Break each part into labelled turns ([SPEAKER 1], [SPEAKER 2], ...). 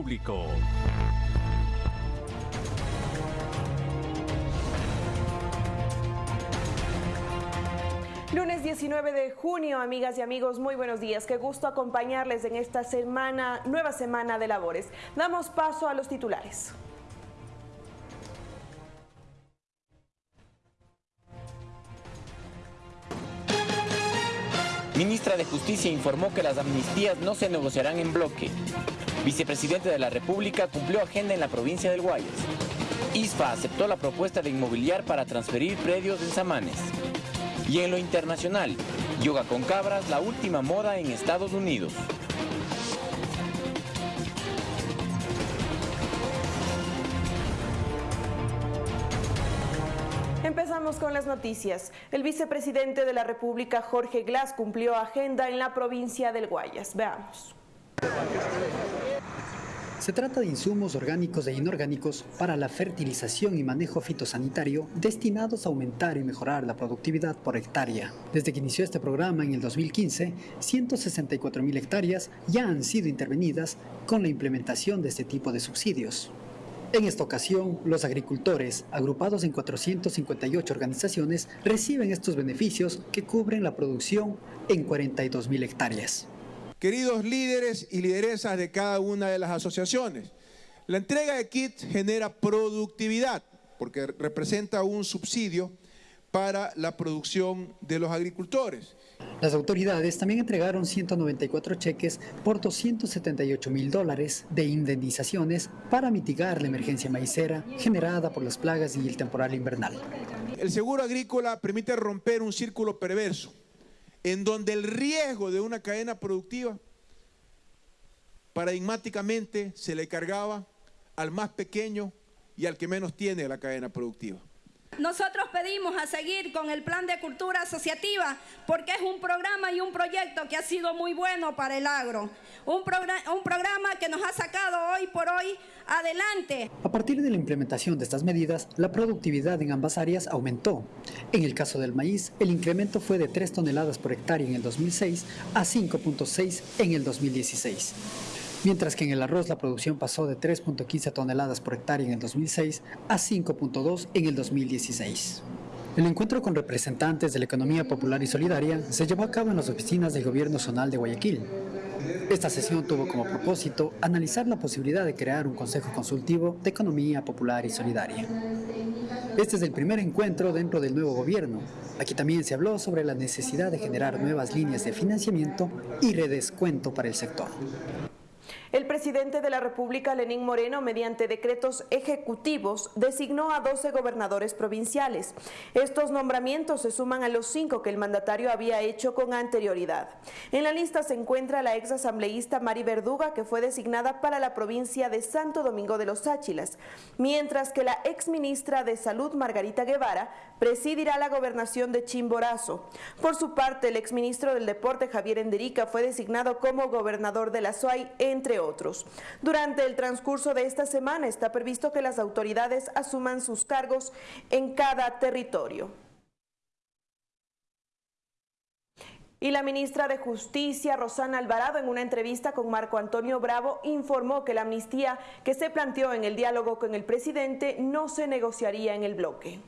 [SPEAKER 1] Público.
[SPEAKER 2] Lunes 19 de junio, amigas y amigos, muy buenos días. Qué gusto acompañarles en esta semana, nueva semana de labores. Damos paso a los titulares.
[SPEAKER 3] Ministra de Justicia informó que las amnistías no se negociarán en bloque. Vicepresidente de la República cumplió agenda en la provincia del Guayas. ISFA aceptó la propuesta de inmobiliar para transferir predios en Samanes. Y en lo internacional, yoga con cabras, la última moda en Estados Unidos.
[SPEAKER 2] Empezamos con las noticias. El vicepresidente de la República, Jorge Glass, cumplió agenda en la provincia del Guayas. Veamos.
[SPEAKER 4] Se trata de insumos orgánicos e inorgánicos para la fertilización y manejo fitosanitario destinados a aumentar y mejorar la productividad por hectárea. Desde que inició este programa en el 2015, 164 mil hectáreas ya han sido intervenidas con la implementación de este tipo de subsidios. En esta ocasión, los agricultores, agrupados en 458 organizaciones, reciben estos beneficios que cubren la producción en 42 mil hectáreas.
[SPEAKER 5] Queridos líderes y lideresas de cada una de las asociaciones, la entrega de kits genera productividad porque representa un subsidio para la producción de los agricultores.
[SPEAKER 4] Las autoridades también entregaron 194 cheques por 278 mil dólares de indemnizaciones para mitigar la emergencia maicera generada por las plagas y el temporal invernal.
[SPEAKER 5] El seguro agrícola permite romper un círculo perverso en donde el riesgo de una cadena productiva paradigmáticamente se le cargaba al más pequeño y al que menos tiene la cadena productiva.
[SPEAKER 6] Nosotros pedimos a seguir con el plan de cultura asociativa porque es un programa y un proyecto que ha sido muy bueno para el agro. Un, un, programa que nos ha sacado hoy por hoy adelante.
[SPEAKER 4] A partir de la implementación de estas medidas, la productividad en ambas áreas aumentó. En el caso del maíz, el incremento fue de 3 toneladas por hectárea en el 2006 a 5.6 en el 2016 mientras que en el arroz la producción pasó de 3.15 toneladas por hectárea en el 2006 a 5.2 en el 2016. El encuentro con representantes de la economía popular y solidaria se llevó a cabo en las oficinas del gobierno zonal de Guayaquil. Esta sesión tuvo como propósito analizar la posibilidad de crear un consejo consultivo de economía popular y solidaria. Este es el primer encuentro dentro del nuevo gobierno. Aquí también se habló sobre la necesidad de generar nuevas líneas de financiamiento y redescuento para el sector.
[SPEAKER 2] El presidente de la República, Lenín Moreno, mediante decretos ejecutivos, designó a 12 gobernadores provinciales. Estos nombramientos se suman a los cinco que el mandatario había hecho con anterioridad. En la lista se encuentra la ex asambleísta Mari Verduga, que fue designada para la provincia de Santo Domingo de los Áchilas, mientras que la ex ministra de Salud, Margarita Guevara, presidirá la gobernación de Chimborazo. Por su parte, el exministro del Deporte, Javier Enderica, fue designado como gobernador de la SUAY, entre otros. Durante el transcurso de esta semana está previsto que las autoridades asuman sus cargos en cada territorio. Y la ministra de Justicia, Rosana Alvarado, en una entrevista con Marco Antonio Bravo, informó que la amnistía que se planteó en el diálogo con el presidente no se negociaría en el bloque.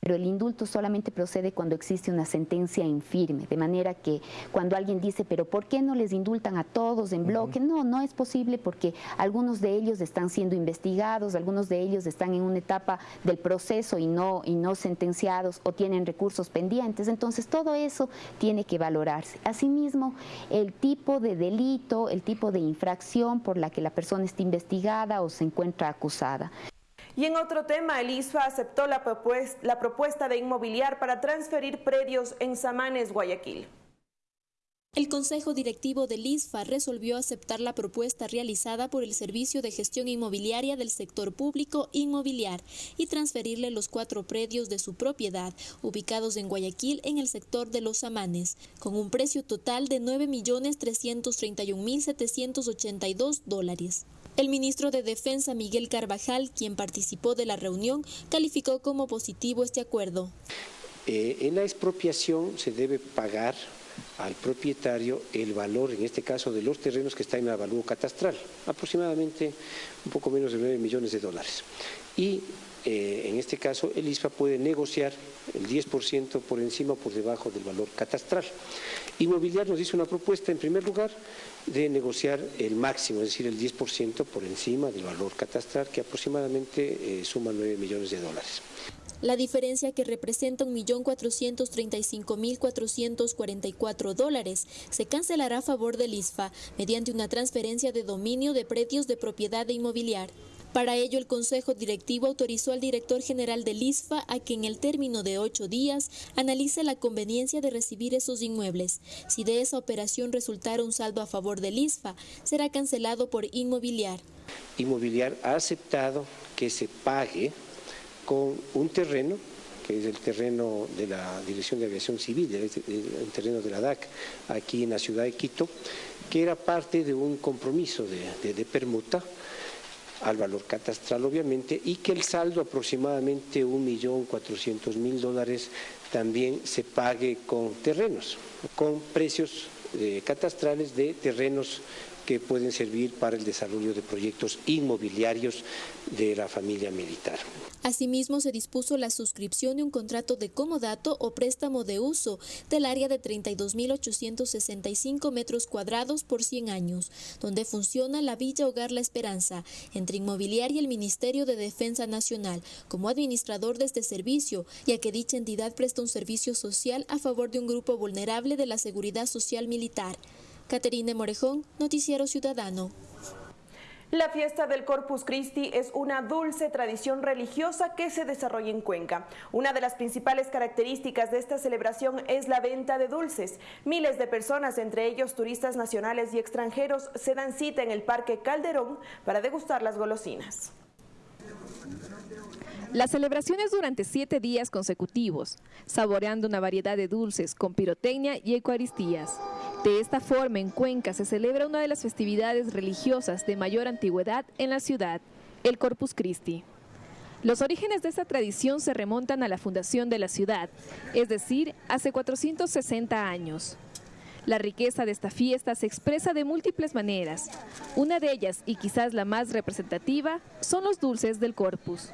[SPEAKER 7] Pero el indulto solamente procede cuando existe una sentencia infirme, de manera que cuando alguien dice, pero ¿por qué no les indultan a todos en bloque? No, no es posible porque algunos de ellos están siendo investigados, algunos de ellos están en una etapa del proceso y no, y no sentenciados o tienen recursos pendientes. Entonces todo eso tiene que valorarse. Asimismo, el tipo de delito, el tipo de infracción por la que la persona está investigada o se encuentra acusada.
[SPEAKER 2] Y en otro tema, el ISFA aceptó la, propuesta, de inmobiliar para transferir predios en Samanes, Guayaquil.
[SPEAKER 8] El Consejo Directivo del ISFA resolvió aceptar la propuesta realizada por el Servicio de Gestión Inmobiliaria del Sector Público Inmobiliar y transferirle los cuatro predios de su propiedad, ubicados en Guayaquil en el sector de Los Samanes, con un precio total de 9.331.782 dólares. El ministro de Defensa, Miguel Carvajal, quien participó de la reunión, calificó como positivo este acuerdo.
[SPEAKER 9] Eh, en la expropiación se debe pagar
[SPEAKER 1] al propietario el valor, en este caso, de los terrenos que están en avalúo catastral, aproximadamente un poco menos de 9 millones de dólares. Y eh, en este caso el ISPA puede negociar el 10% por encima o por debajo del valor catastral. Inmobiliar nos hizo una propuesta, en primer lugar, de negociar el máximo, es decir, el 10% por encima del valor catastral, que aproximadamente eh, suma 9 millones de dólares.
[SPEAKER 8] La diferencia que representa 1.435.444 dólares se cancelará a favor del ISFA mediante una transferencia de dominio de predios de propiedad de inmobiliar. Para ello, el Consejo Directivo autorizó al director general del ISFA a que en el término de ocho días analice la conveniencia de recibir esos inmuebles. Si de esa operación resultara un saldo a favor del ISFA, será cancelado por inmobiliar.
[SPEAKER 1] Inmobiliar ha aceptado que se pague con un terreno que es el terreno de la Dirección de Aviación Civil, el terreno de la DAC, aquí en la ciudad de Quito, que era parte de un compromiso de, permuta al valor catastral obviamente y que el saldo aproximadamente 1.400.000 dólares también se pague con terrenos, con precios eh, catastrales de terrenos que pueden servir para el desarrollo de proyectos inmobiliarios de la familia militar.
[SPEAKER 8] Asimismo, se dispuso la suscripción de un contrato de comodato o préstamo de uso del área de 32.865 metros cuadrados por 100 años, donde funciona la Villa Hogar La Esperanza, entre Inmobiliaria y el Ministerio de Defensa Nacional, como administrador de este servicio, ya que dicha entidad presta un servicio social a favor de un grupo vulnerable de la seguridad social militar. Caterine Morejón, Noticiero Ciudadano.
[SPEAKER 2] La fiesta del Corpus Christi es una dulce tradición religiosa que se desarrolla en Cuenca. Una de las principales características de esta celebración es la venta de dulces. Miles de personas, entre ellos turistas nacionales y extranjeros, se dan cita en el Parque Calderón para degustar las golosinas.
[SPEAKER 9] La celebración es durante siete días consecutivos, saboreando una variedad de dulces con pirotecnia y eucaristías. De esta forma, en Cuenca se celebra una de las festividades religiosas de mayor antigüedad en la ciudad, el Corpus Christi. Los orígenes de esta tradición se remontan a la fundación de la ciudad, es decir, hace 460 años. La riqueza de esta fiesta se expresa de múltiples maneras. Una de ellas, y quizás la más representativa, son los dulces del Corpus.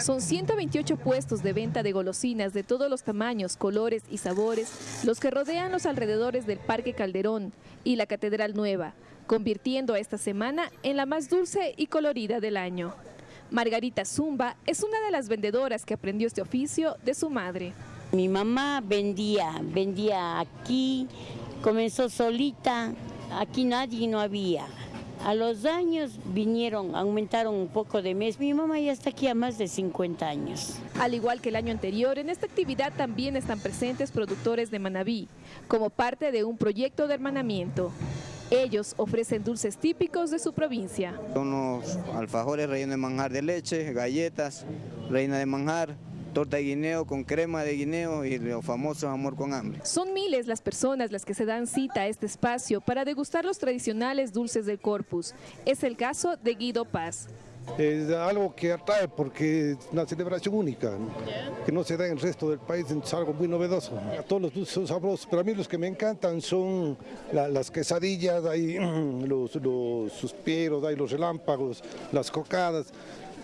[SPEAKER 9] Son 128 puestos de venta de golosinas de todos los tamaños, colores y sabores los que rodean los alrededores del Parque Calderón y la Catedral Nueva, convirtiendo a esta semana en la más dulce y colorida del año. Margarita Zumba es una de las vendedoras que aprendió este oficio de su madre.
[SPEAKER 10] Mi mamá vendía, vendía aquí, comenzó solita, aquí nadie no había. A los años vinieron, aumentaron un poco de mes. Mi mamá ya está aquí a más de 50 años.
[SPEAKER 9] Al igual que el año anterior, en esta actividad también están presentes productores de Manabí, como parte de un proyecto de hermanamiento. Ellos ofrecen dulces típicos de su provincia.
[SPEAKER 11] Unos alfajores rellenos de manjar de leche, galletas, reina de manjar, torta de guineo con crema de guineo y los famosos amor con hambre.
[SPEAKER 9] Son miles las personas las que se dan cita a este espacio para degustar los tradicionales dulces del Corpus. Es el caso de Guido Paz.
[SPEAKER 12] Es algo que atrae porque es una celebración única, que no se da en el resto del país, es algo muy novedoso. Todos los dulces son sabrosos, pero a mí los que me encantan son las quesadillas, hay los, los suspiros, hay los relámpagos, las cocadas.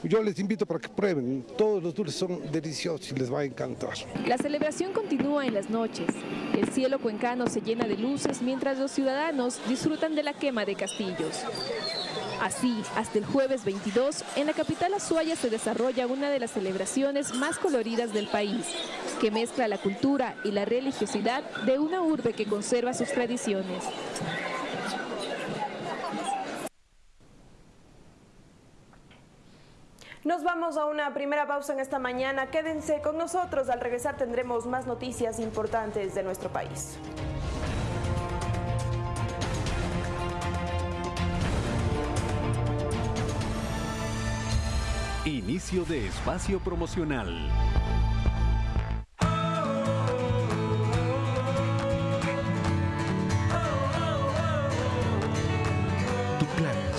[SPEAKER 12] Yo les invito para que prueben, todos los dulces son deliciosos y les va a encantar.
[SPEAKER 9] La celebración continúa en las noches. El cielo cuencano se llena de luces mientras los ciudadanos disfrutan de la quema de castillos. Así, hasta el jueves 22, en la capital Azuaya se desarrolla una de las celebraciones más coloridas del país, que mezcla la cultura y la religiosidad de una urbe que conserva sus tradiciones.
[SPEAKER 2] Nos vamos a una primera pausa en esta mañana. Quédense con nosotros. Al regresar tendremos más noticias importantes de nuestro país.
[SPEAKER 13] Inicio de espacio promocional.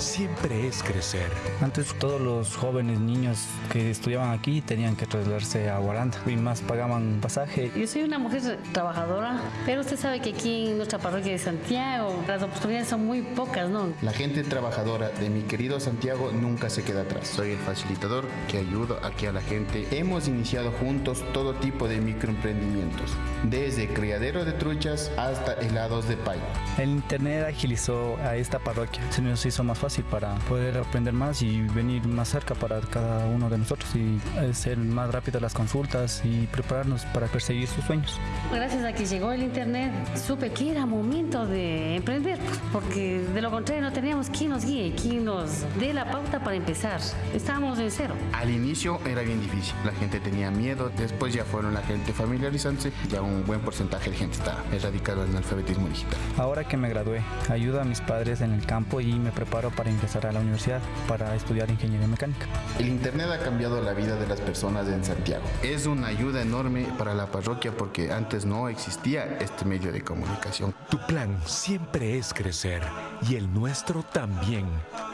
[SPEAKER 14] Siempre es crecer.
[SPEAKER 15] Antes todos los jóvenes niños que estudiaban aquí tenían que trasladarse a Guaranda y más pagaban pasaje.
[SPEAKER 16] Yo soy una mujer trabajadora, pero usted sabe que aquí en nuestra parroquia de Santiago las oportunidades son muy pocas, ¿no?
[SPEAKER 17] La gente trabajadora de mi querido Santiago nunca se queda atrás. Soy el facilitador que ayuda aquí a la gente. Hemos iniciado juntos todo tipo de microemprendimientos, desde criadero de truchas hasta helados de pay.
[SPEAKER 15] El internet agilizó a esta parroquia. Se nos hizo más fácil para poder aprender más y venir más cerca para cada uno de nosotros y hacer más rápido las consultas y prepararnos para perseguir sus sueños.
[SPEAKER 16] Gracias a que llegó el internet, supe que era momento de emprender, porque de lo contrario no teníamos quien nos guíe, quien nos dé la pauta para empezar. Estábamos en cero.
[SPEAKER 17] Al inicio era bien difícil, la gente tenía miedo, después ya fueron la gente familiarizándose, ya un buen porcentaje de gente está erradicado en el alfabetismo digital.
[SPEAKER 15] Ahora que me gradué, ayudo a mis padres en el campo y me preparo para ingresar a la universidad para estudiar ingeniería mecánica.
[SPEAKER 17] El Internet ha cambiado la vida de las personas en Santiago. Es una ayuda enorme para la parroquia porque antes no existía este medio de comunicación.
[SPEAKER 14] Tu plan siempre es crecer y el nuestro también.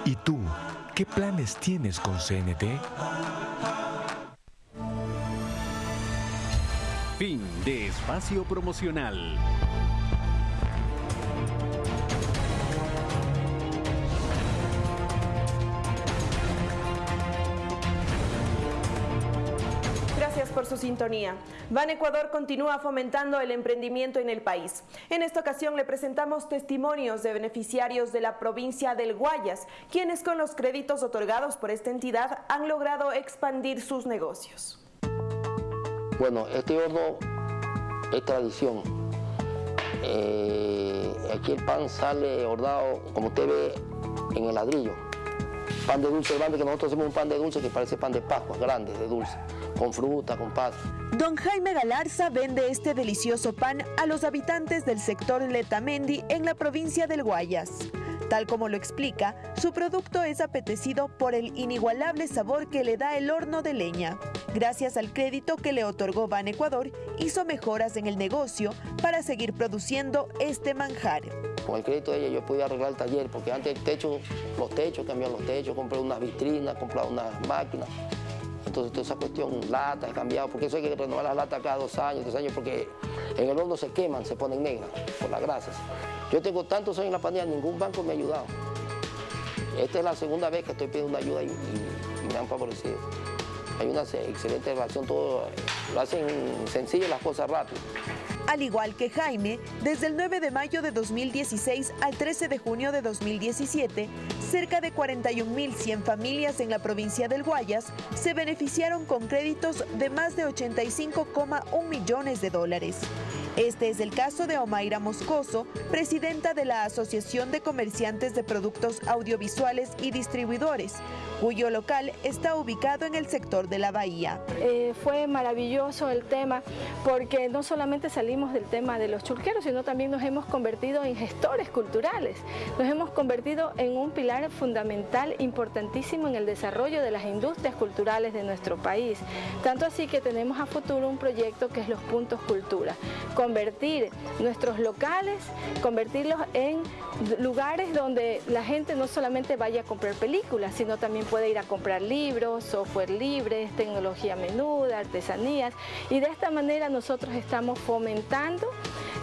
[SPEAKER 14] ¿Y tú? ¿Qué planes tienes con CNT?
[SPEAKER 13] Fin de espacio promocional.
[SPEAKER 2] Por su sintonía. Ban Ecuador continúa fomentando el emprendimiento en el país. En esta ocasión le presentamos testimonios de beneficiarios de la provincia del Guayas, quienes con los créditos otorgados por esta entidad han logrado expandir sus negocios.
[SPEAKER 18] Bueno, este horno es tradición. Eh, aquí el pan sale hornado, como usted ve, en el ladrillo. Pan de dulce grande, que nosotros hacemos un pan de dulce que parece pan de Pascua, grande, de dulce, con fruta, con pasta.
[SPEAKER 2] Don Jaime Galarza vende este delicioso pan a los habitantes del sector Letamendi en la provincia del Guayas. Tal como lo explica, su producto es apetecido por el inigualable sabor que le da el horno de leña. Gracias al crédito que le otorgó Ban Ecuador, hizo mejoras en el negocio para seguir produciendo este manjar.
[SPEAKER 18] Con el crédito de ella yo pude arreglar el taller, porque antes el techo, los techos, cambiar los techos, compré unas vitrinas, compré unas máquinas. Entonces toda esa cuestión, lata, he cambiado, porque eso hay que renovar las latas cada dos años, tres años, porque en el horno se queman, se ponen negras por las grasas. Yo tengo tantos años en la pandemia, ningún banco me ha ayudado. Esta es la segunda vez que estoy pidiendo ayuda y me han favorecido. Hay una excelente relación, todo lo hacen sencillo las cosas rápido.
[SPEAKER 2] Al igual que Jaime, desde el 9 de mayo de 2016 al 13 de junio de 2017, cerca de 41.100 familias en la provincia del Guayas se beneficiaron con créditos de más de 85,1 millones de dólares. Este es el caso de Omaira Moscoso, presidenta de la Asociación de Comerciantes de Productos Audiovisuales y Distribuidores, cuyo local está ubicado en el sector de la Bahía.
[SPEAKER 19] Eh, fue maravilloso el tema porque no solamente salimos del tema de los churqueros, sino también nos hemos convertido en gestores culturales. Nos hemos convertido en un pilar fundamental, importantísimo en el desarrollo de las industrias culturales de nuestro país. Tanto así que tenemos a futuro un proyecto que es los puntos cultura. Convertir nuestros locales, convertirlos en lugares donde la gente no solamente vaya a comprar películas, sino también puede ir a comprar libros, software libre, tecnología menuda, artesanías. Y de esta manera nosotros estamos fomentando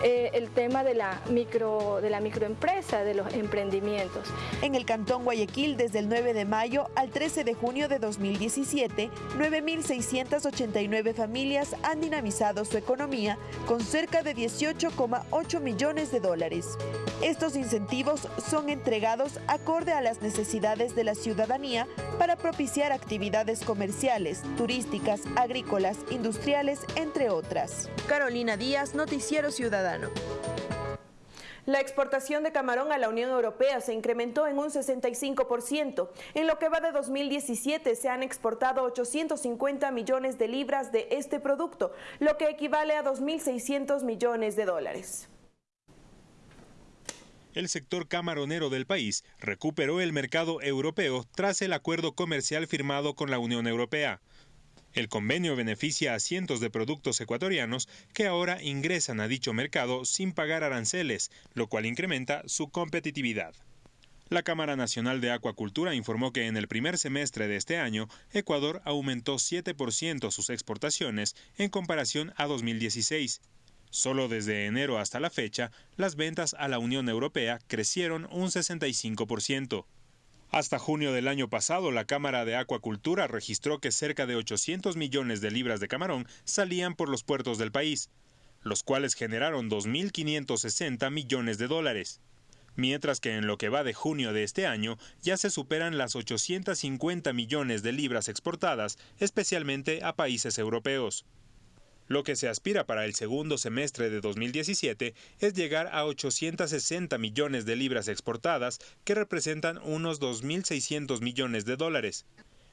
[SPEAKER 19] eh, el tema de la, micro, de la microempresa, de los emprendimientos.
[SPEAKER 2] En el Cantón Guayaquil, desde el 9 de mayo al 13 de junio de 2017, 9.689 familias han dinamizado su economía con cerca de 18,8 millones de dólares. Estos incentivos son entregados acorde a las necesidades de la ciudadanía para propiciar actividades comerciales, turísticas, agrícolas, industriales, entre otras. Carolina Díaz, Noticiero Ciudadano. La exportación de camarón a la Unión Europea se incrementó en un 65%. En lo que va de 2017 se han exportado 850 millones de libras de este producto, lo que equivale a 2.600 millones de dólares.
[SPEAKER 20] El sector camaronero del país recuperó el mercado europeo tras el acuerdo comercial firmado con la Unión Europea. El convenio beneficia a cientos de productos ecuatorianos que ahora ingresan a dicho mercado sin pagar aranceles, lo cual incrementa su competitividad. La Cámara Nacional de Acuacultura informó que en el primer semestre de este año, Ecuador aumentó 7% sus exportaciones en comparación a 2016. Solo desde enero hasta la fecha, las ventas a la Unión Europea crecieron un 65%. Hasta junio del año pasado, la Cámara de Acuacultura registró que cerca de 800 millones de libras de camarón salían por los puertos del país, los cuales generaron 2.560 millones de dólares mientras que en lo que va de junio de este año ya se superan las 850 millones de libras exportadas, especialmente a países europeos. Lo que se aspira para el segundo semestre de 2017 es llegar a 860 millones de libras exportadas, que representan unos 2.600 millones de dólares.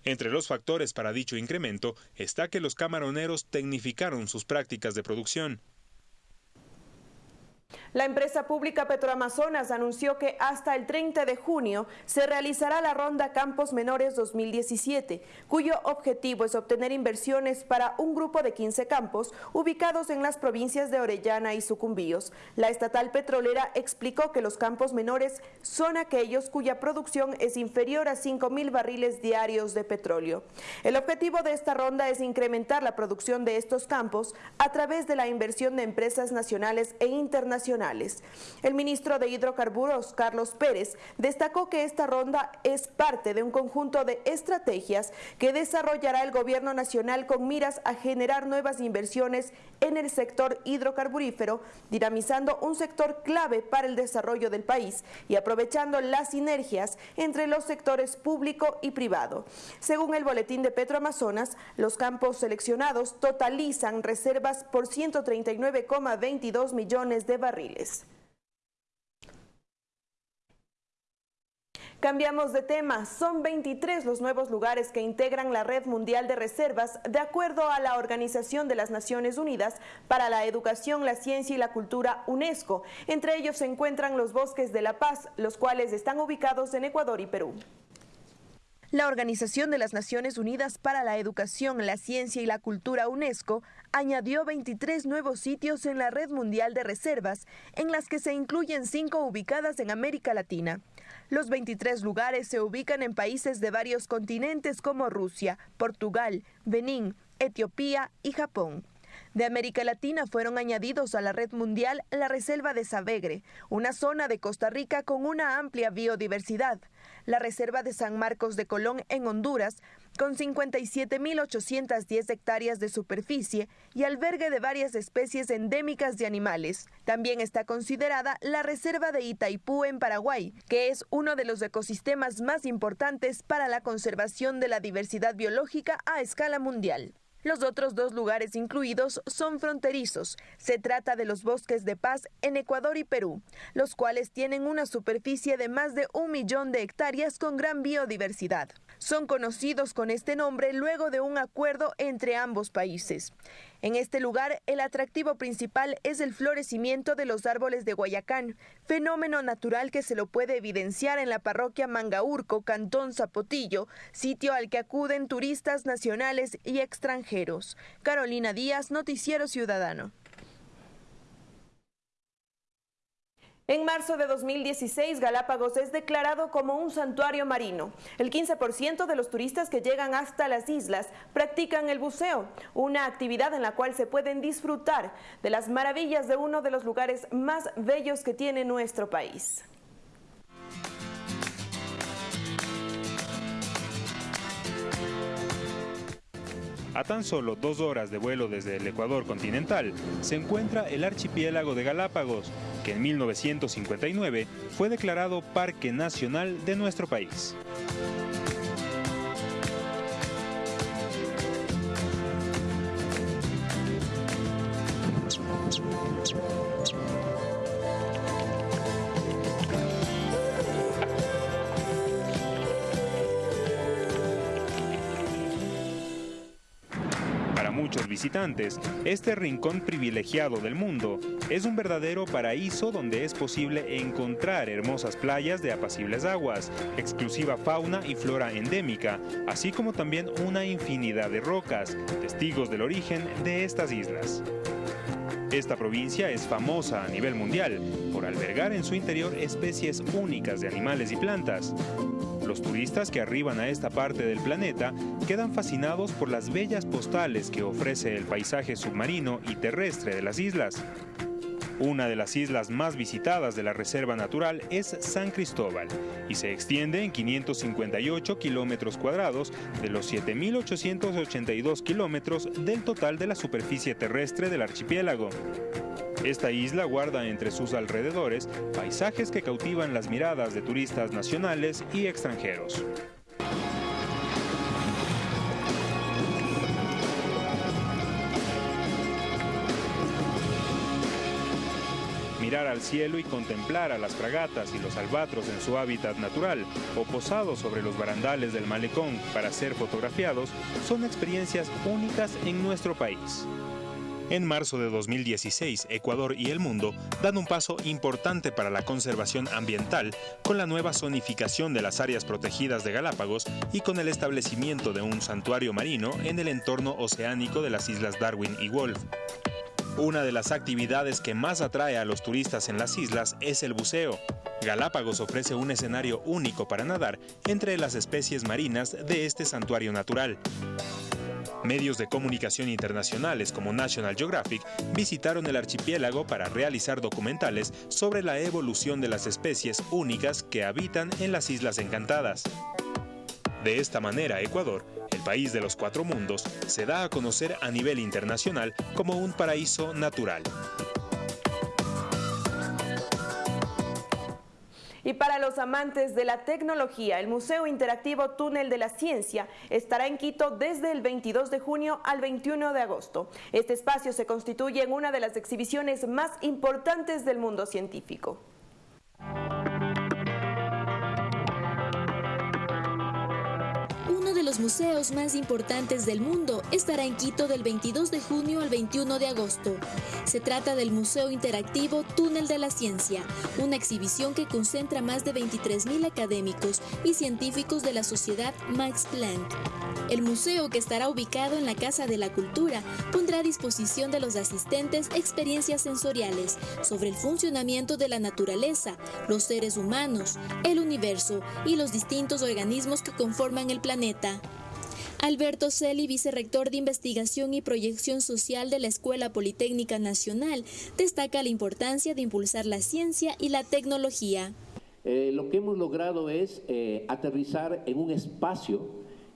[SPEAKER 20] Entre los factores para dicho incremento está que los camaroneros tecnificaron sus prácticas de producción.
[SPEAKER 2] La empresa pública Petroamazonas anunció que hasta el 30 de junio se realizará la ronda Campos Menores 2017, cuyo objetivo es obtener inversiones para un grupo de 15 campos ubicados en las provincias de Orellana y Sucumbíos. La estatal petrolera explicó que los campos menores son aquellos cuya producción es inferior a 5 mil barriles diarios de petróleo. El objetivo de esta ronda es incrementar la producción de estos campos a través de la inversión de empresas nacionales e internacionales el ministro de Hidrocarburos, Carlos Pérez, destacó que esta ronda es parte de un conjunto de estrategias que desarrollará el gobierno nacional con miras a generar nuevas inversiones en el sector hidrocarburífero, dinamizando un sector clave para el desarrollo del país y aprovechando las sinergias entre los sectores público y privado. Según el boletín de Petroamazonas, los campos seleccionados totalizan reservas por 139,22 millones de barriles. Cambiamos de tema. Son 23 los nuevos lugares que integran la Red Mundial de Reservas de acuerdo a la Organización de las Naciones Unidas para la Educación, la Ciencia y la Cultura UNESCO. Entre ellos se encuentran los bosques de La Paz, los cuales están ubicados en Ecuador y Perú. La Organización de las Naciones Unidas para la Educación, la Ciencia y la Cultura UNESCO añadió 23 nuevos sitios en la red mundial de reservas, en las que se incluyen cinco ubicadas en América Latina. Los 23 lugares se ubican en países de varios continentes como Rusia, Portugal, Benín, Etiopía y Japón. De América Latina fueron añadidos a la red mundial la Reserva de Savegre, una zona de Costa Rica con una amplia biodiversidad, la Reserva de San Marcos de Colón en Honduras, con 57.810 hectáreas de superficie y albergue de varias especies endémicas de animales. También está considerada la Reserva de Itaipú en Paraguay, que es uno de los ecosistemas más importantes para la conservación de la diversidad biológica a escala mundial. Los otros dos lugares incluidos son fronterizos. Se trata de los bosques de paz en Ecuador y Perú, los cuales tienen una superficie de más de un millón de hectáreas con gran biodiversidad. Son conocidos con este nombre luego de un acuerdo entre ambos países. En este lugar, el atractivo principal es el florecimiento de los árboles de Guayacán, fenómeno natural que se lo puede evidenciar en la parroquia Mangaurco, Cantón Zapotillo, sitio al que acuden turistas nacionales y extranjeros. Carolina Díaz, Noticiero Ciudadano. En marzo de 2016, Galápagos es declarado como un santuario marino. El 15% de los turistas que llegan hasta las islas practican el buceo, una actividad en la cual se pueden disfrutar de las maravillas de uno de los lugares más bellos que tiene nuestro país.
[SPEAKER 20] A tan solo dos horas de vuelo desde el Ecuador continental se encuentra el archipiélago de Galápagos, que en 1959 fue declarado Parque Nacional de nuestro país. Visitantes, este rincón privilegiado del mundo es un verdadero paraíso donde es posible encontrar hermosas playas de apacibles aguas, exclusiva fauna y flora endémica, así como también una infinidad de rocas, testigos del origen de estas islas. Esta provincia es famosa a nivel mundial por albergar en su interior especies únicas de animales y plantas. Los turistas que arriban a esta parte del planeta quedan fascinados por las bellas postales que ofrece el paisaje submarino y terrestre de las islas. Una de las islas más visitadas de la Reserva Natural es San Cristóbal y se extiende en 558 kilómetros cuadrados de los 7.882 kilómetros del total de la superficie terrestre del archipiélago. Esta isla guarda entre sus alrededores paisajes que cautivan las miradas de turistas nacionales y extranjeros. mirar al cielo y contemplar a las fragatas y los albatros en su hábitat natural o posados sobre los barandales del malecón para ser fotografiados son experiencias únicas en nuestro país. En marzo de 2016, Ecuador y el mundo dan un paso importante para la conservación ambiental con la nueva zonificación de las áreas protegidas de Galápagos y con el establecimiento de un santuario marino en el entorno oceánico de las islas Darwin y Wolf. Una de las actividades que más atrae a los turistas en las islas es el buceo. Galápagos ofrece un escenario único para nadar entre las especies marinas de este santuario natural. Medios de comunicación internacionales como National Geographic visitaron el archipiélago para realizar documentales sobre la evolución de las especies únicas que habitan en las Islas Encantadas. De esta manera, Ecuador país de los cuatro mundos, se da a conocer a nivel internacional como un paraíso natural.
[SPEAKER 2] Y para los amantes de la tecnología, el Museo Interactivo Túnel de la Ciencia estará en Quito desde el 22 de junio al 21 de agosto. Este espacio se constituye en una de las exhibiciones más importantes del mundo científico.
[SPEAKER 8] Los museos más importantes del mundo estará en Quito del 22 de junio al 21 de agosto. Se trata del Museo Interactivo Túnel de la Ciencia, una exhibición que concentra más de 23.000 académicos y científicos de la sociedad Max Planck. El museo, que estará ubicado en la Casa de la Cultura, pondrá a disposición de los asistentes experiencias sensoriales sobre el funcionamiento de la naturaleza, los seres humanos, el universo y los distintos organismos que conforman el planeta. Alberto Celi, vicerrector de Investigación y Proyección Social de la Escuela Politécnica Nacional, destaca la importancia de impulsar la ciencia y la tecnología.
[SPEAKER 21] Eh, lo que hemos logrado es eh, aterrizar en un espacio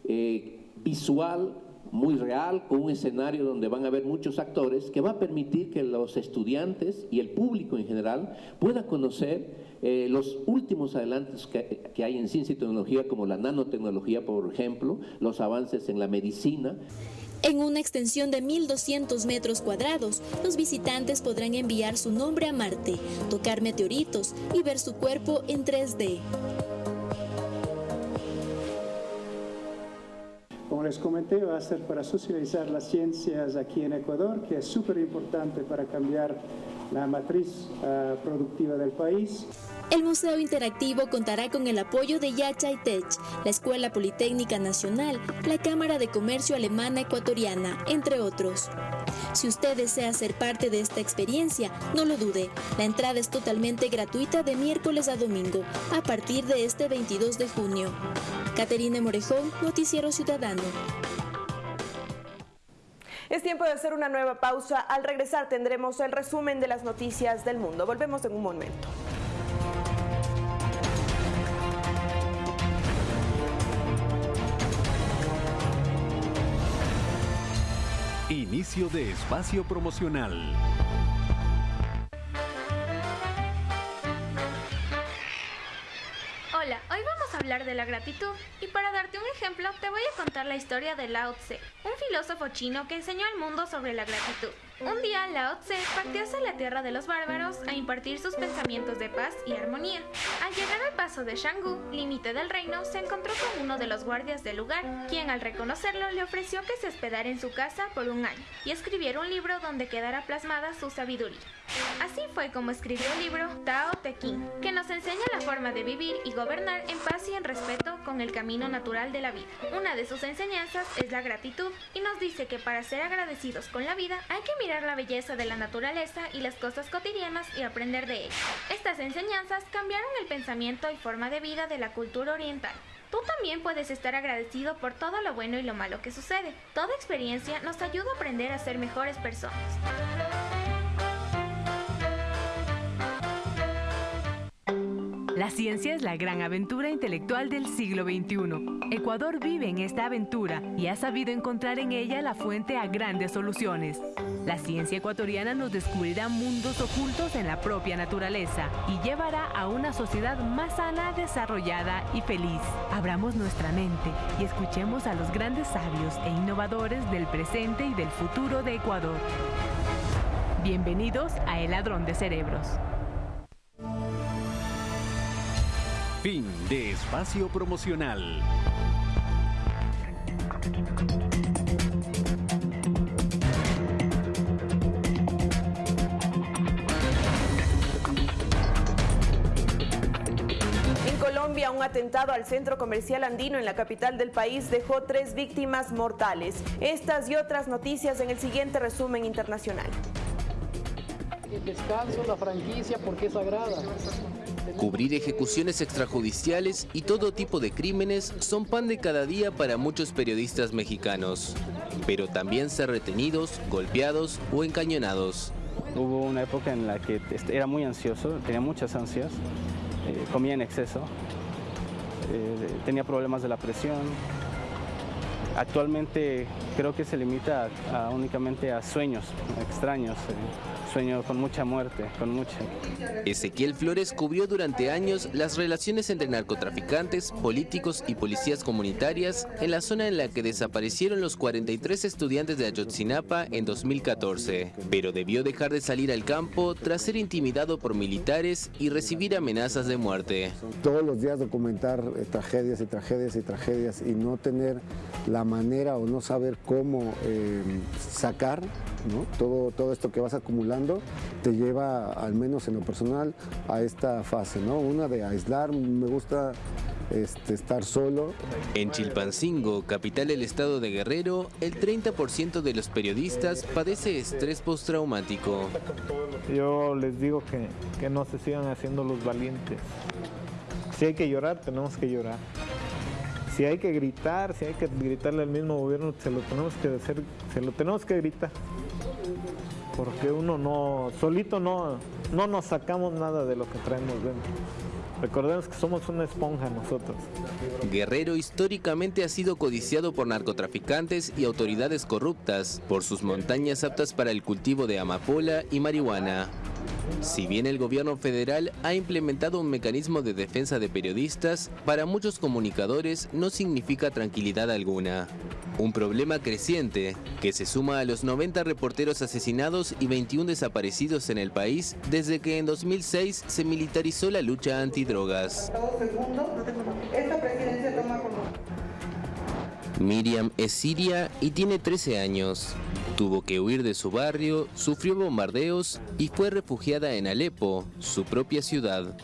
[SPEAKER 21] eh, visual muy real, con un escenario donde van a haber muchos actores, que va a permitir que los estudiantes y el público en general puedan conocer eh, los últimos adelantos que, hay en ciencia y tecnología, como la nanotecnología, por ejemplo, los avances en la medicina.
[SPEAKER 8] En una extensión de 1.200 metros cuadrados, los visitantes podrán enviar su nombre a Marte, tocar meteoritos y ver su cuerpo en 3D.
[SPEAKER 22] Les comenté, va a ser para socializar las ciencias aquí en Ecuador, que es súper importante para cambiar la matriz uh, productiva del país.
[SPEAKER 8] El Museo Interactivo contará con el apoyo de Yachay Tech, la Escuela Politécnica Nacional, la Cámara de Comercio Alemana Ecuatoriana, entre otros. Si usted desea ser parte de esta experiencia, no lo dude. La entrada es totalmente gratuita de miércoles a domingo, a partir de este 22 de junio. Caterina Morejón, Noticiero Ciudadano.
[SPEAKER 2] Es tiempo de hacer una nueva pausa. Al regresar tendremos el resumen de las noticias del mundo. Volvemos en un momento.
[SPEAKER 13] Inicio de espacio promocional.
[SPEAKER 23] Hablar de la gratitud y para darte un ejemplo te voy a contar la historia de Lao Tse, un filósofo chino que enseñó al mundo sobre la gratitud. Un día Lao Tse partió hacia la tierra de los bárbaros a impartir sus pensamientos de paz y armonía. Al llegar al paso de Shanggu, límite del reino, se encontró con uno de los guardias del lugar, quien al reconocerlo le ofreció que se hospedara en su casa por un año y escribiera un libro donde quedara plasmada su sabiduría. Así fue como escribió el libro Tao Te Ching, que nos enseña la forma de vivir y gobernar en paz y en respeto con el camino natural de la vida. Una de sus enseñanzas es la gratitud y nos dice que para ser agradecidos con la vida hay que mirar admirar la belleza de la naturaleza y las cosas cotidianas y aprender de ellas. Estas enseñanzas cambiaron el pensamiento y forma de vida de la cultura oriental. Tú también puedes estar agradecido por todo lo bueno y lo malo que sucede. Toda experiencia nos ayuda a aprender a ser mejores personas.
[SPEAKER 24] La ciencia es la gran aventura intelectual del siglo XXI. Ecuador vive en esta aventura y ha sabido encontrar en ella la fuente a grandes soluciones. La ciencia ecuatoriana nos descubrirá mundos ocultos en la propia naturaleza y llevará a una sociedad más sana, desarrollada y feliz. Abramos nuestra mente y escuchemos a los grandes sabios e innovadores del presente y del futuro de Ecuador. Bienvenidos a El Ladrón de Cerebros.
[SPEAKER 13] Fin de espacio promocional.
[SPEAKER 2] En Colombia, un atentado al centro comercial andino en la capital del país dejó tres víctimas mortales. Estas y otras noticias en el siguiente resumen internacional.
[SPEAKER 25] El descanso, la franquicia, porque es sagrada.
[SPEAKER 26] Cubrir ejecuciones extrajudiciales y todo tipo de crímenes son pan de cada día para muchos periodistas mexicanos, pero también ser retenidos, golpeados o encañonados.
[SPEAKER 27] Hubo una época en la que era muy ansioso, tenía muchas ansias, eh, comía en exceso, eh, tenía problemas de la presión. Actualmente creo que se limita a, únicamente a sueños extraños. Eh sueño con mucha muerte, con mucha.
[SPEAKER 26] Ezequiel Flores cubrió durante años las relaciones entre narcotraficantes, políticos y policías comunitarias en la zona en la que desaparecieron los 43 estudiantes de Ayotzinapa en 2014, pero debió dejar de salir al campo tras ser intimidado por militares y recibir amenazas de muerte.
[SPEAKER 28] Todos los días documentar eh, tragedias y tragedias y tragedias y no tener la manera o no saber cómo eh, sacar todo, todo esto que vas acumulando te lleva, al menos en lo personal, a esta fase. ¿no? Una de aislar, me gusta este, estar solo.
[SPEAKER 26] En Chilpancingo, capital del estado de Guerrero, el 30% de los periodistas padece estrés postraumático.
[SPEAKER 29] Yo les digo que, que no se sigan haciendo los valientes. Si hay que llorar, tenemos que llorar. Si hay que gritar, si hay que gritarle al mismo gobierno, se lo tenemos que hacer, se lo tenemos que gritar porque uno no, solito no, no nos sacamos nada de lo que traemos dentro. Recordemos que somos una esponja nosotros.
[SPEAKER 26] Guerrero históricamente ha sido codiciado por narcotraficantes y autoridades corruptas por sus montañas aptas para el cultivo de amapola y marihuana. Si bien el gobierno federal ha implementado un mecanismo de defensa de periodistas, para muchos comunicadores no significa tranquilidad alguna. Un problema creciente que se suma a los 90 reporteros asesinados y 21 desaparecidos en el país desde que en 2006 se militarizó la lucha antidrogas. Miriam es siria y tiene 13 años. Tuvo que huir de su barrio, sufrió bombardeos y fue refugiada en Alepo, su propia ciudad.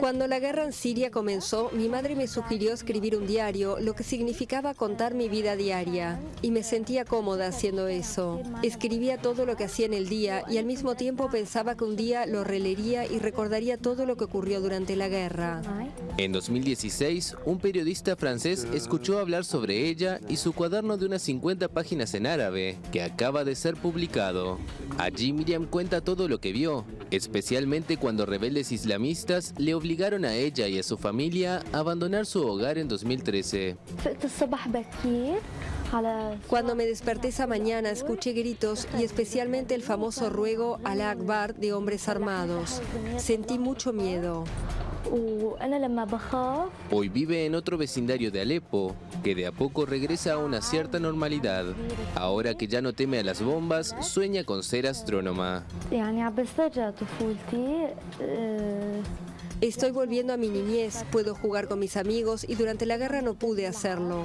[SPEAKER 30] Cuando la guerra en Siria comenzó, mi madre me sugirió escribir un diario, lo que significaba contar mi vida diaria. Y me sentía cómoda haciendo eso. Escribía todo lo que hacía en el día y al mismo tiempo pensaba que un día lo releería y recordaría todo lo que ocurrió durante la guerra.
[SPEAKER 26] En 2016, un periodista francés escuchó hablar sobre ella y su cuaderno de unas 50 páginas en árabe, que acaba de ser publicado. Allí Miriam cuenta todo lo que vio, especialmente cuando rebeldes islamistas le obligaron a ella y a su familia a abandonar su hogar en 2013.
[SPEAKER 30] Cuando me desperté esa mañana escuché gritos y especialmente el famoso ruego al Akbar de hombres armados. Sentí mucho miedo.
[SPEAKER 26] Hoy vive en otro vecindario de Alepo, que de a poco regresa a una cierta normalidad. Ahora que ya no teme a las bombas, sueña con ser astrónoma.
[SPEAKER 30] Estoy volviendo a mi niñez, puedo jugar con mis amigos y durante la guerra no pude hacerlo.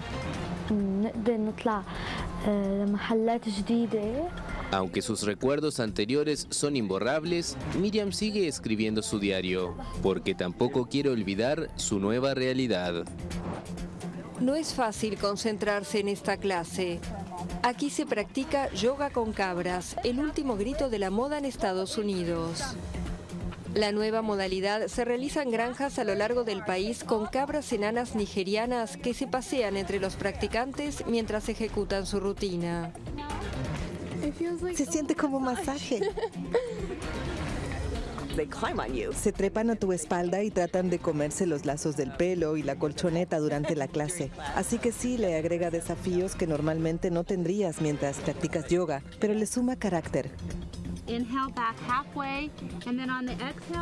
[SPEAKER 26] Aunque sus recuerdos anteriores son imborrables, Miriam sigue escribiendo su diario, porque tampoco quiere olvidar su nueva realidad.
[SPEAKER 30] No es fácil concentrarse en esta clase. Aquí se practica yoga con cabras, el último grito de la moda en Estados Unidos. La nueva modalidad se realiza en granjas a lo largo del país con cabras enanas nigerianas que se pasean entre los practicantes mientras ejecutan su rutina.
[SPEAKER 31] Se siente como masaje. Se trepan a tu espalda y tratan de comerse los lazos del pelo y la colchoneta durante la clase. Así que sí le agrega desafíos que normalmente no tendrías mientras practicas yoga, pero le suma carácter.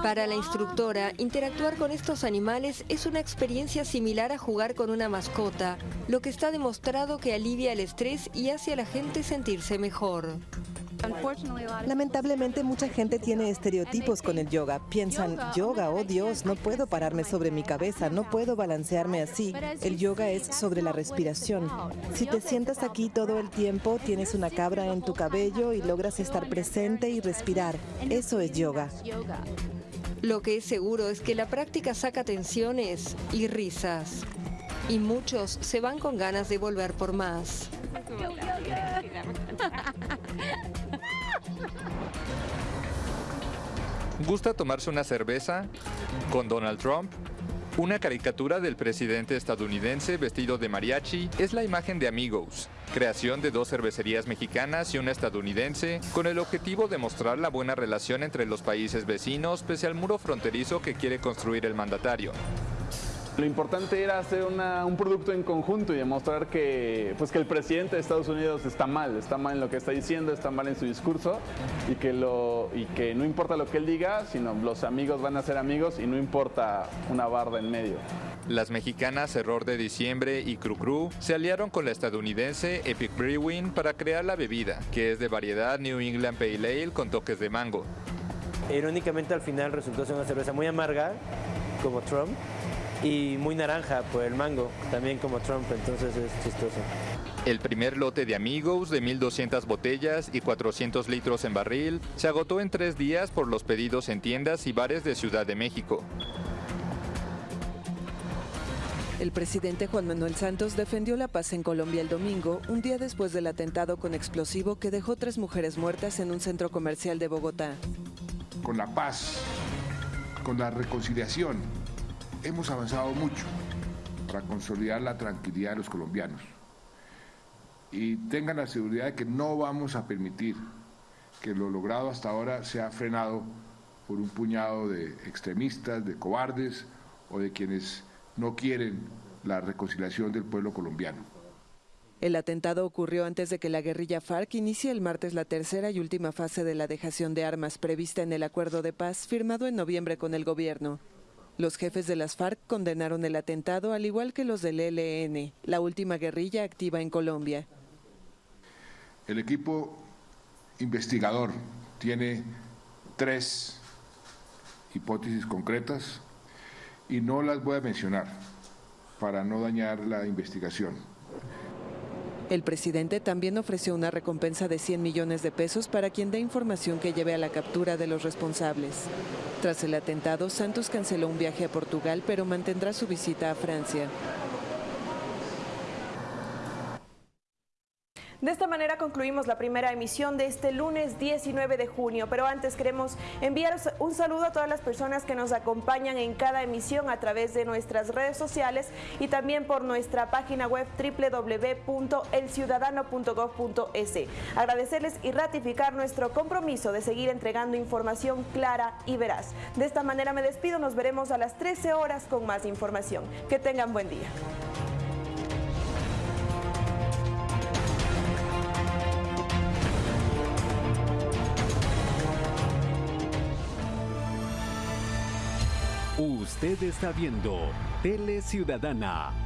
[SPEAKER 30] Para la instructora, interactuar con estos animales es una experiencia similar a jugar con una mascota, lo que está demostrado que alivia el estrés y hace a la gente sentirse mejor.
[SPEAKER 31] Lamentablemente mucha gente tiene estereotipos con el yoga. Piensan, yoga, oh Dios, no puedo pararme sobre mi cabeza, no puedo balancearme así. El yoga es sobre la respiración. Si te sientas aquí todo el tiempo, tienes una cabra en tu cabello y logras estar presente y respirar. Eso es yoga.
[SPEAKER 30] Lo que es seguro es que la práctica saca tensiones y risas. Y muchos se van con ganas de volver por más.
[SPEAKER 32] ¿Gusta tomarse una cerveza? ¿Con Donald Trump? Una caricatura del presidente estadounidense vestido de mariachi es la imagen de Amigos, creación de dos cervecerías mexicanas y una estadounidense, con el objetivo de mostrar la buena relación entre los países vecinos pese al muro fronterizo que quiere construir el mandatario.
[SPEAKER 33] Lo importante era hacer un producto en conjunto y demostrar que, pues que el presidente de Estados Unidos está mal, está mal en lo que está diciendo, está mal en su discurso y que, lo, y que no importa lo que él diga, sino los amigos van a ser amigos y no importa una barda en medio.
[SPEAKER 32] Las mexicanas Error de Diciembre y Cru Cru se aliaron con la estadounidense Epic Brewing para crear la bebida, que es de variedad New England Pale Ale con toques de mango.
[SPEAKER 34] Irónicamente al final resultó ser una cerveza muy amarga, como Trump, y muy naranja por el mango, también como Trump, entonces es chistoso.
[SPEAKER 32] El primer lote de Amigos de 1.200 botellas y 400 litros en barril se agotó en tres días por los pedidos en tiendas y bares de Ciudad de México.
[SPEAKER 31] El presidente Juan Manuel Santos defendió la paz en Colombia el domingo, un día después del atentado con explosivo que dejó tres mujeres muertas en un centro comercial de Bogotá.
[SPEAKER 35] Con la paz, con la reconciliación, hemos avanzado mucho para consolidar la tranquilidad de los colombianos. Y tengan la seguridad de que no vamos a permitir que lo logrado hasta ahora sea frenado por un puñado de extremistas, de cobardes o de quienes no quieren la reconciliación del pueblo colombiano.
[SPEAKER 31] El atentado ocurrió antes de que la guerrilla FARC inicie el martes la tercera y última fase de la dejación de armas prevista en el acuerdo de paz firmado en noviembre con el gobierno. Los jefes de las FARC condenaron el atentado al igual que los del ELN, la última guerrilla activa en Colombia.
[SPEAKER 35] El equipo investigador tiene tres hipótesis concretas y no las voy a mencionar para no dañar la investigación.
[SPEAKER 31] El presidente también ofreció una recompensa de 100 millones de pesos para quien dé información que lleve a la captura de los responsables. Tras el atentado, Santos canceló un viaje a Portugal, pero mantendrá su visita a Francia.
[SPEAKER 2] De esta manera concluimos la primera emisión de este lunes 19 de junio, pero antes queremos enviar un saludo a todas las personas que nos acompañan en cada emisión a través de nuestras redes sociales y también por nuestra página web www.elciudadano.gov.es. Agradecerles y ratificar nuestro compromiso de seguir entregando información clara y veraz. De esta manera me despido, nos veremos a las 13 horas con más información. Que tengan buen día.
[SPEAKER 13] Usted está viendo Tele Ciudadana